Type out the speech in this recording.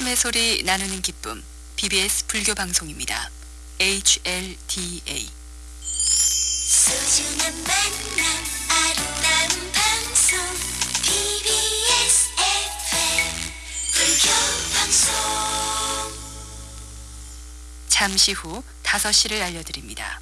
부르심의 소리 나누는 기쁨 BBS 불교 방송입니다. HLDA 소중한 만남 아름다운 방송 BBS FM 불교 방송 잠시 후 5시를 알려드립니다.